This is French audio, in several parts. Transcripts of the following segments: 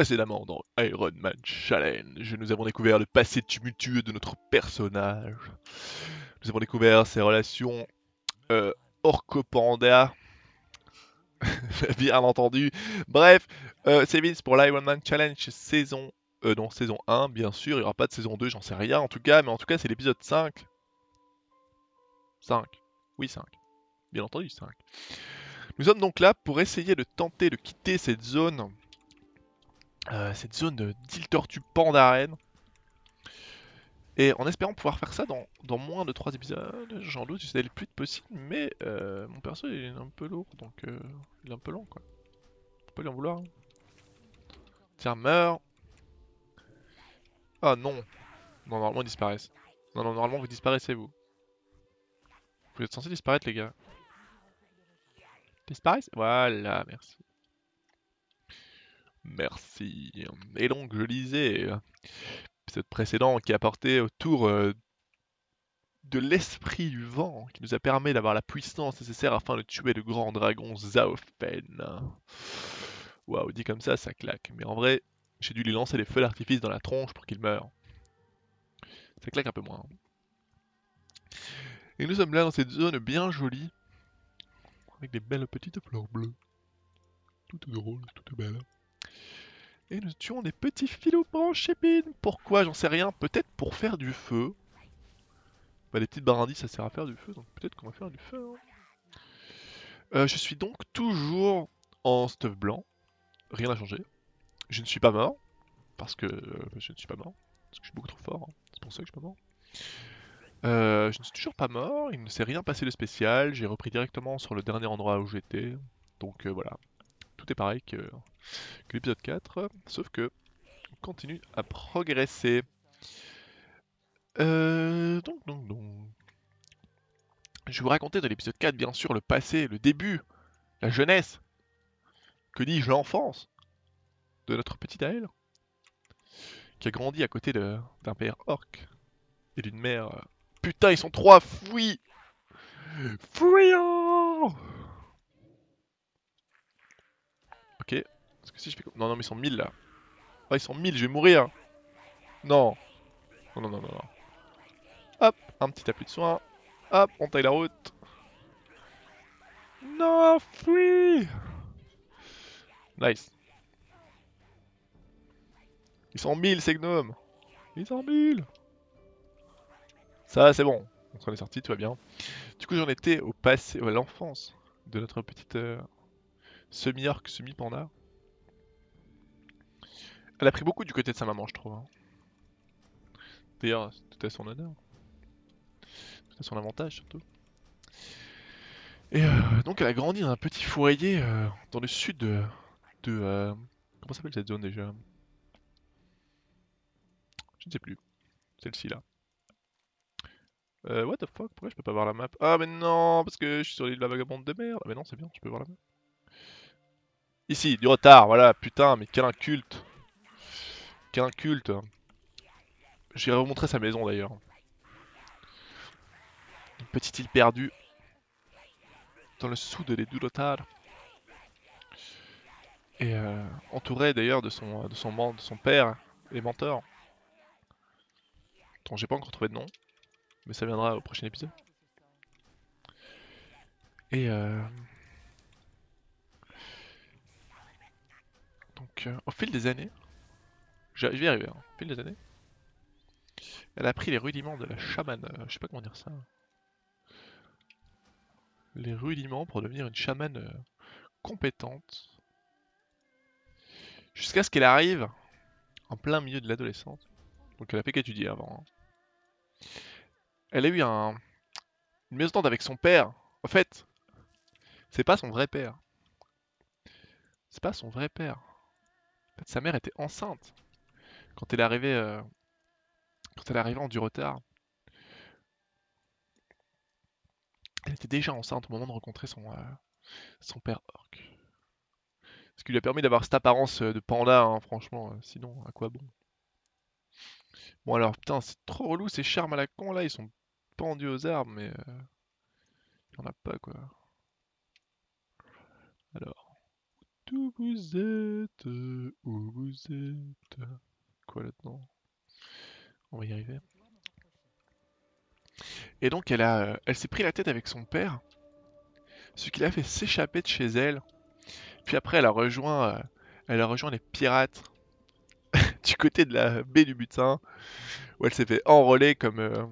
Précédemment dans Iron Man Challenge, nous avons découvert le passé tumultueux de notre personnage. Nous avons découvert ses relations euh, Orco-Panda. Bien entendu. Bref, euh, c'est Vince pour l'Iron Man Challenge saison... Euh, saison 1, bien sûr. Il n'y aura pas de saison 2, j'en sais rien en tout cas. Mais en tout cas, c'est l'épisode 5. 5. Oui, 5. Bien entendu, 5. Nous sommes donc là pour essayer de tenter de quitter cette zone euh, cette zone d'île tortue Pandaren. Et en espérant pouvoir faire ça dans, moins de 3 épisodes, j'en doute, j'essaie le plus vite possible, mais euh, mon perso il est un peu lourd, donc euh, il est un peu long quoi. On peut lui en vouloir. Hein. Tiens, meurs Ah non Non, normalement ils disparaissent. Non, non, normalement vous disparaissez vous. Vous êtes censé disparaître les gars. Disparaissent? Voilà, merci. Merci. Et donc, je lisais l'épisode précédent qui apportait autour euh, de l'esprit du vent qui nous a permis d'avoir la puissance nécessaire afin de tuer le grand dragon Zaofen. Waouh, dit comme ça, ça claque. Mais en vrai, j'ai dû lui lancer des feux d'artifice dans la tronche pour qu'il meure. Ça claque un peu moins. Et nous sommes là dans cette zone bien jolie, avec des belles petites fleurs bleues. Tout est drôle, tout est. Et nous tuons des petits filous branchépines. Pourquoi J'en sais rien. Peut-être pour faire du feu. Bah, les petites barandilles, ça sert à faire du feu. Donc peut-être qu'on va faire du feu. Hein. Euh, je suis donc toujours en stuff blanc. Rien n'a changé. Je ne suis pas mort. Parce que euh, je ne suis pas mort. Parce que je suis beaucoup trop fort. Hein. C'est pour ça que je suis pas mort. Euh, je ne suis toujours pas mort. Il ne s'est rien passé de spécial. J'ai repris directement sur le dernier endroit où j'étais. Donc voilà tout est pareil que, l'épisode 4, sauf que on continue à progresser. Euh, donc, donc, donc. Je vais vous raconter dans l'épisode 4, bien sûr, le passé, le début, la jeunesse, que dis-je, l'enfance de notre petit Aël, qui a grandi à côté d'un père orc et d'une mère... Euh, putain, ils sont trois, fouilles Fouillant Parce que si je fais... Non, non, mais ils sont 1000 là. Ah, ils sont 1000, je vais mourir. Non. Non, non, non, non. Hop, un petit appui de soin. Hop, on taille la route. Non, fuis Nice. Ils sont 1000 ces gnomes. Ils sont 1000. Ça, c'est bon. On s'en est sorti, tout va bien. Du coup, j'en étais au passé, à l'enfance de notre petite euh, semi-orc, semi-panda. Elle a pris beaucoup du côté de sa maman, je trouve. Hein. D'ailleurs, tout à son honneur. Tout à son avantage, surtout. Et euh, donc, elle a grandi dans un petit foyer euh, dans le sud de... euh, comment s'appelle cette zone déjà? Je ne sais plus. Celle-ci là. Euh, what the fuck? Pourquoi je peux pas voir la map? Ah mais non Parce que je suis sur l'île de la vagabonde de merde. Ah mais non, c'est bien, je peux voir la map. Ici, du retard, voilà, putain, mais quel inculte Qu'un culte. J'irai vous montrer sa maison d'ailleurs. Une petite île perdue. Dans le sud de l'Edurotar. Et euh, entouré d'ailleurs de son, de, son, de son père et mentor. Dont j'ai pas encore trouvé de nom. Mais ça viendra au prochain épisode. Et euh... Donc euh, au fil des années, je vais y arriver, hein. fil des années. Elle a pris les rudiments de la chamane, euh, je sais pas comment dire ça. Les rudiments pour devenir une chamane euh, compétente. Jusqu'à ce qu'elle arrive en plein milieu de l'adolescence. Donc elle a fait qu'étudier avant. Hein. Elle a eu un... une maison avec son père. En fait, c'est pas son vrai père. C'est pas son vrai père. En fait, sa mère était enceinte quand elle est arrivée, euh, quand elle en du retard, elle était déjà enceinte au moment de rencontrer son, euh, son père orc. Ce qui lui a permis d'avoir cette apparence euh, de panda, hein, franchement, sinon, à quoi bon? Bon alors, putain, c'est trop relou ces charmes à la con là, ils sont pendus aux arbres, mais... il n'y en a pas quoi. Alors, Où vous êtes Où vous êtes? On va y arriver. Et donc elle a, elle s'est pris la tête avec son père, ce qui l'a fait s'échapper de chez elle. Puis après, elle a rejoint, euh, elle a rejoint les pirates du côté de la baie du butin, où elle s'est fait enrôler comme, euh,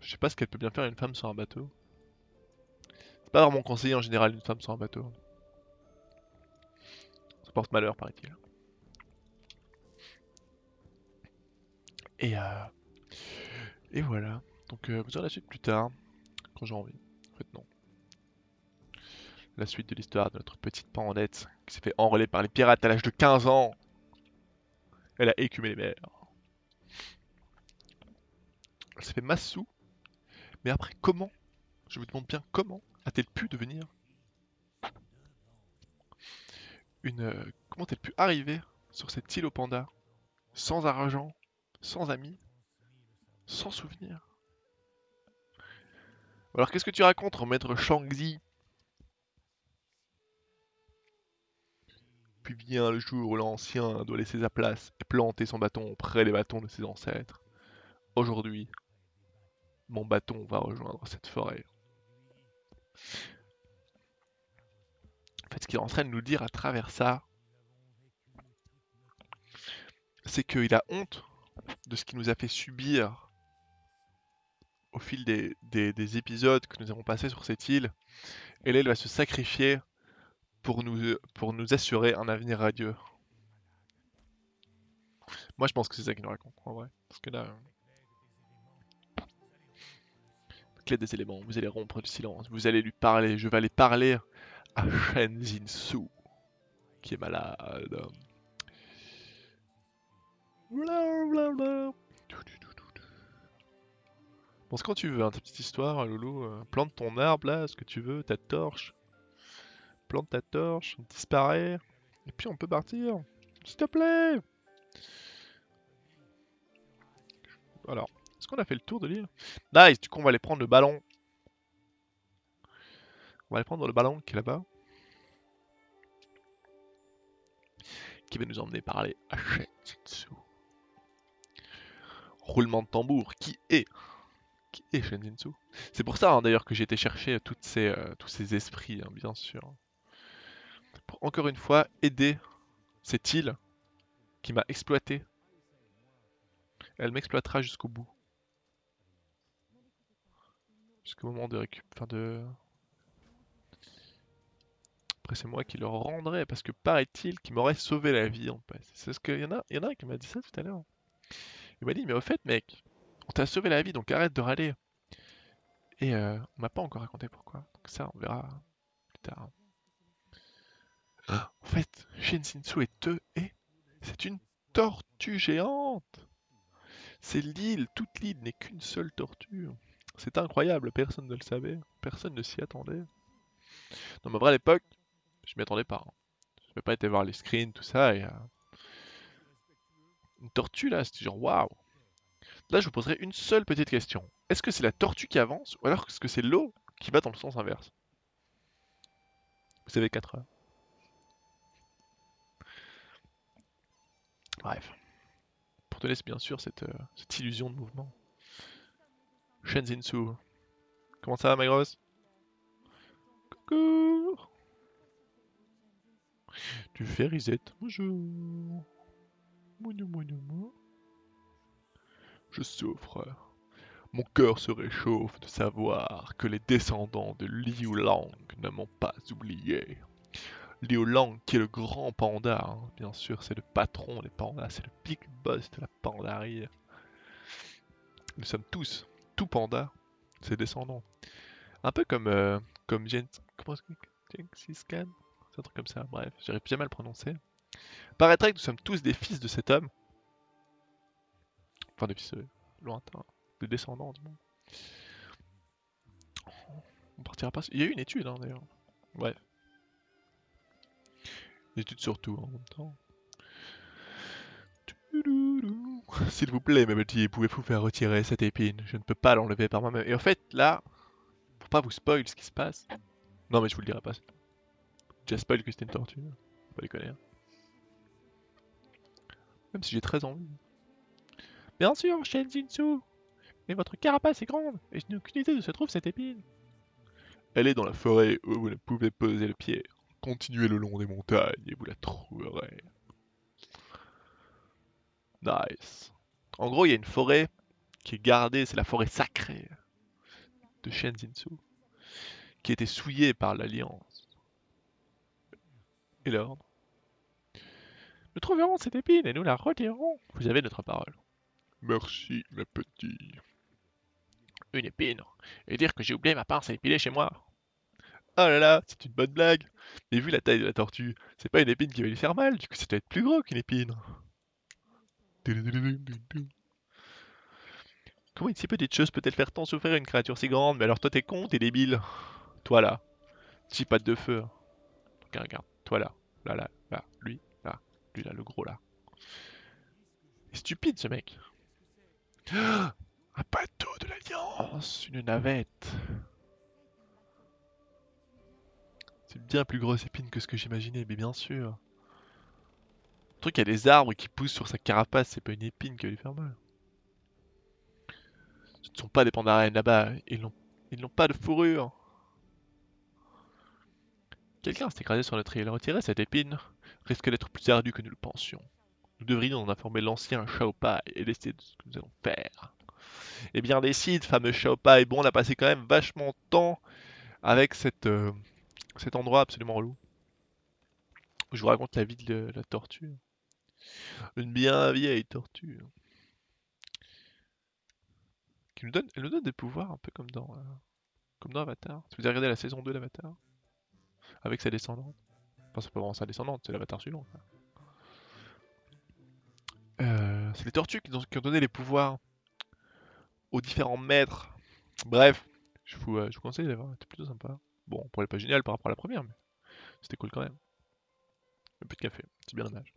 je sais pas ce qu'elle peut bien faire une femme sur un bateau. C'est pas vraiment conseillé en général une femme sur un bateau. Ça porte malheur, paraît-il. Et, euh, et voilà. Donc euh, vous aurez la suite plus tard, quand j'ai envie. En fait non. La suite de l'histoire de notre petite pandette qui s'est fait enrôler par les pirates à l'âge de 15 ans. Elle a écumé les mers. Elle s'est fait massou. Mais après, comment? Je vous demande bien comment a-t-elle pu devenir une... euh, comment a-t-elle pu arriver sur cette île au panda Sans argent, sans amis, sans souvenirs Alors qu'est-ce que tu racontes, maître Shangzi? Puis vient le jour où l'ancien doit laisser sa place et planter son bâton près des bâtons de ses ancêtres. Aujourd'hui, mon bâton va rejoindre cette forêt. En fait, ce qu'il est en train de nous dire à travers ça, c'est qu'il a honte de ce qu'il nous a fait subir au fil des, des- des épisodes que nous avons passés sur cette île. Il va se sacrifier pour nous, pour nous assurer un avenir radieux. Moi, je pense que c'est ça qu'il nous raconte, en vrai. Parce que là... euh, Clé des éléments, vous allez rompre le silence, vous allez lui parler, je vais aller parler à Shen Jinsu, qui est malade. Blablabla. Pense quand tu veux, hein, ta petite histoire, Loulou. euh, plante ton arbre là, ce que tu veux, ta torche. Plante ta torche, disparaît. Et puis on peut partir. S'il te plaît Alors, est-ce qu'on a fait le tour de l'île? Nice, du coup on va aller prendre le ballon. On va aller prendre le ballon qui est là-bas. Qui va nous emmener par les Shenjitsu. Roulement de tambour, qui est Qui est C'est pour ça hein, d'ailleurs que j'ai été chercher ces, euh, tous ces esprits, hein, bien sûr. Pour encore une fois aider cette île qui m'a exploité. Elle m'exploitera jusqu'au bout. Jusqu'au moment de récup... Enfin de... Après c'est moi qui le rendrai parce que paraît-il qu'il m'aurait sauvé la vie en fait. C'est ce y en a, il y en a qui m'a dit ça tout à l'heure. Il m'a dit mais au fait mec, on t'a sauvé la vie donc arrête de râler. Et euh, on m'a pas encore raconté pourquoi. Donc ça on verra plus tard. En fait, Shinsinsu est eux et c'est une tortue géante. C'est l'île, toute l'île n'est qu'une seule tortue. C'est incroyable, personne ne le savait, personne ne s'y attendait. Non, mais à l'époque, je m'y attendais pas. hein. Je n'avais pas été voir les screens, tout ça, et. euh, Une tortue là, c'était genre waouh! Là, je vous poserai une seule petite question. Est-ce que c'est la tortue qui avance, ou alors est-ce que c'est l'eau qui va dans le sens inverse? Vous avez 4 heures. Bref. Pour donner bien sûr cette, euh, illusion de mouvement. Shenzinsu. Comment ça va, ma grosse? Coucou Tu fais reset Bonjour. Je souffre. Mon cœur se réchauffe de savoir que les descendants de Liu Lang ne m'ont pas oublié. Liu Lang, qui est le grand panda, hein, bien sûr, c'est le patron des pandas, c'est le big boss de la pandarie. Nous sommes tous, tout panda, ses descendants. Un peu comme, euh, comme Gen... Comment. Gengis Khan? C'est un truc comme ça, bref, j'arrive jamais à le prononcer. Paraîtrait que nous sommes tous des fils de cet homme. Enfin, des fils euh, lointains, des descendants du moins. On partira pas... Il y a eu une étude, hein, d'ailleurs. Bref. Une étude sur tout, hein, en même temps. S'il vous plaît, mes pouvez-vous faire retirer cette épine? Je ne peux pas l'enlever par moi-même. Et en fait, là, pour pas vous spoil ce qui se passe... Non, mais je vous le dirai pas. déjà spoil que c'était une tortue. Faut Pas hein. Si j'ai très envie. Bien sûr, Shinjinsu Mais votre carapace est grande, et je n'ai aucune idée où se trouve cette épine. Elle est dans la forêt où vous ne pouvez poser le pied. Continuez le long des montagnes et vous la trouverez. Nice. En gros, il y a une forêt qui est gardée, c'est la forêt sacrée de Shinjinsu, qui été souillée par l'Alliance. Et l'ordre. Nous trouverons cette épine et nous la retirerons. Vous avez notre parole. Merci, mes petits. Une épine. Et dire que j'ai oublié ma pince à épiler chez moi. Oh là là, c'est une bonne blague. Mais vu la taille de la tortue, c'est pas une épine qui va lui faire mal, du coup ça doit être plus gros qu'une épine. Comment une si petite chose peut-elle faire tant souffrir une créature si grande? Mais alors toi t'es con, t'es débile. Toi là, petit patte de feu. Regarde, regarde, toi là, là, là, là, lui, lui là, le gros là. Il est stupide ce mec. Un bateau de l'Alliance, une navette. C'est bien plus grosse épine que ce que j'imaginais, mais bien sûr. Le truc, il y a des arbres qui poussent sur sa carapace, c'est pas une épine qui va lui faire mal. Ce ne sont pas des pandarènes là-bas, ils n'ont pas de fourrure. Quelqu'un s'est écrasé sur notre île. Retirer cette épine risque d'être plus ardu que nous le pensions. Nous devrions en informer l'ancien Shaopai et décider de ce que nous allons faire. Eh bien, décide, fameux Shaopai. Bon, on a passé quand même vachement de temps avec euh, cet endroit absolument relou. Je vous raconte la vie de la tortue. Une bien vieille tortue. Qui nous donne, elle nous donne des pouvoirs un peu comme dans, euh, comme dans Avatar. Si vous avez regardé la saison 2 d'Avatar, avec sa descendante. C'est pas vraiment sa descendante, c'est l'Avatar suivant. Euh, c'est les tortues qui, ont- donné les pouvoirs aux différents maîtres. Bref, je vous, euh, conseille d'aller voir, c'était plutôt sympa. Bon, pour les pas génial par rapport à la première, mais c'était cool quand même. Un peu de café, c'est bien dommage.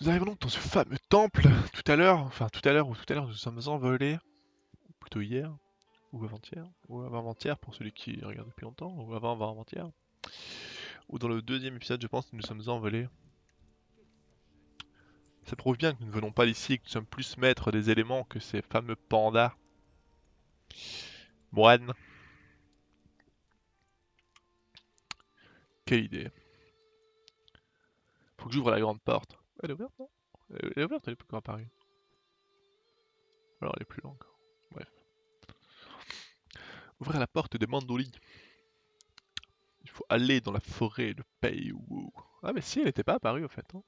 Nous arrivons donc dans ce fameux temple tout à l'heure, enfin tout à l'heure ou tout à l'heure nous sommes envolés, ou plutôt hier, ou avant-hier, ou avant-avant-hier pour celui qui regarde depuis longtemps, ou avant-avant-hier, ou dans le deuxième épisode je pense que nous sommes envolés. Ça prouve bien que nous ne venons pas d'ici que nous sommes plus maîtres des éléments que ces fameux pandas. Moine. Quelle idée. Faut que j'ouvre la grande porte. Elle est ouverte, non? Elle est ouverte, elle est pas encore apparue. Alors elle est plus encore. Bref. Ouvrir la porte de Mandoli. Il faut aller dans la forêt de Peiwu. Ah mais si, elle était pas apparue au fait. hein.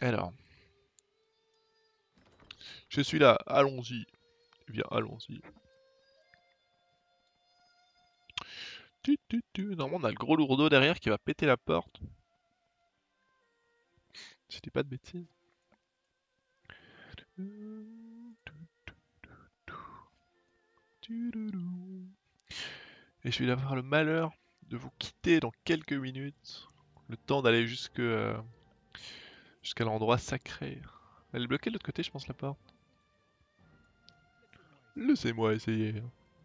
Alors. Je suis là, allons-y. Bien, allons-y. Normalement, on a le gros lourdeau derrière qui va péter la porte. Si pas de bêtises. Et je vais avoir le malheur de vous quitter dans quelques minutes. Le temps d'aller jusque euh, jusqu'à l'endroit sacré. Elle est bloquée de l'autre côté, je pense, la porte. Laissez-moi essayer.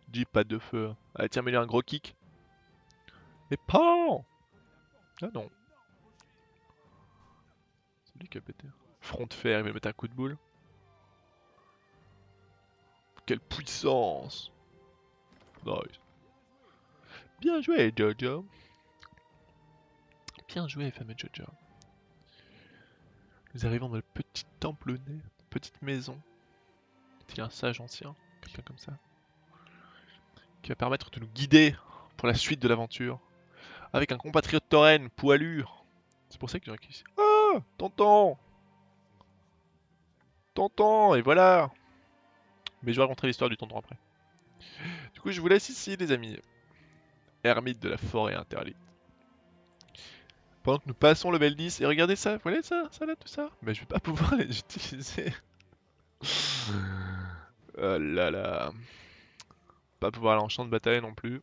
Dis pas de feu. Allez, tiens, mets-lui un gros kick. Et pan Ah non. C'est lui qui a pété. Front de fer, il va mettre un coup de boule. Quelle puissance Bien joué, Jojo. Bien joué, fameux Jojo. Nous arrivons dans le petit temple né, petite maison. Il y a un sage ancien, quelqu'un comme ça, qui va permettre de nous guider pour la suite de l'aventure. Avec un compatriote tauren poilu? C'est pour ça que j'ai ici. Ah Tonton Tonton Et voilà Mais je vais raconter l'histoire du tonton après. Coup, je vous laisse ici, les amis. Ermite de la forêt interdite. Pendant que nous passons le level 10, et regardez ça, vous voyez ça, ça là, tout ça? Mais je vais pas pouvoir les utiliser. oh là là. Pas pouvoir aller en champ de bataille non plus.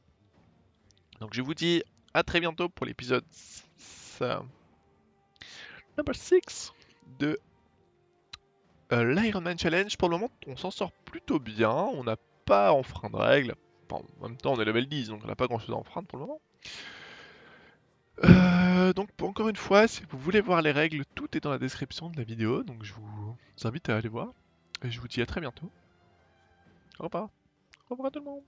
Donc je vous dis à très bientôt pour l'épisode 6, euh, number 6 de euh, l'Iron Man Challenge. Pour le moment, on s'en sort plutôt bien. On n'a pas enfreindre de règles. En même temps, on est level 10, donc on n'a pas grand chose à enfreindre pour le moment. Euh, donc encore une fois, si vous voulez voir les règles, tout est dans la description de la vidéo, donc je vous invite à aller voir. Et je vous dis à très bientôt. Au revoir. Au revoir tout le monde.